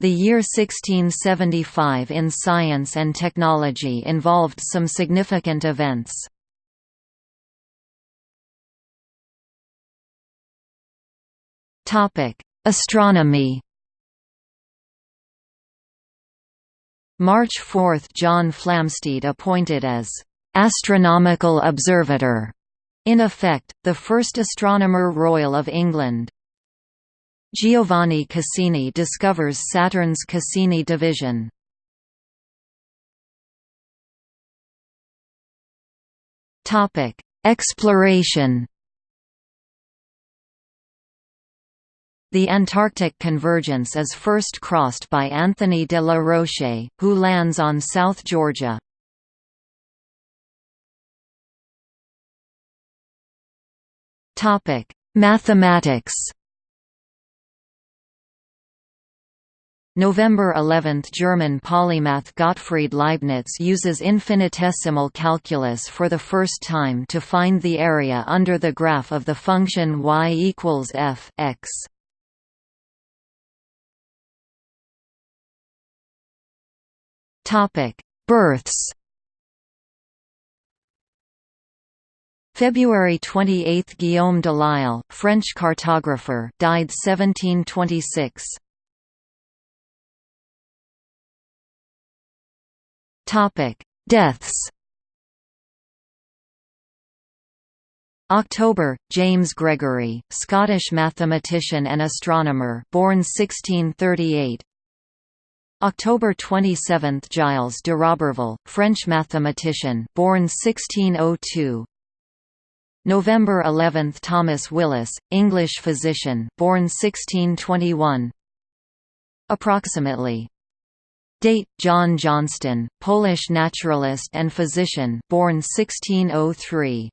The year 1675 in science and technology involved some significant events. Astronomy March 4 – John Flamsteed appointed as «astronomical observator», in effect, the first Astronomer Royal of England. Giovanni Cassini discovers Saturn's Cassini division. Topic: Exploration The Antarctic convergence is first crossed by Anthony de la Roche, who lands on South Georgia. Topic: Mathematics November 11 – German polymath Gottfried Leibniz uses infinitesimal calculus for the first time to find the area under the graph of the function y equals f x. Births February 28 – Guillaume Delisle, French cartographer died 1726. Deaths October, James Gregory, Scottish mathematician and astronomer born 1638 October 27 – Giles de Roberval, French mathematician born 1602 November 11 – Thomas Willis, English physician born 1621 Approximately Date: John Jonston, Polish naturalist and physician, born 1603.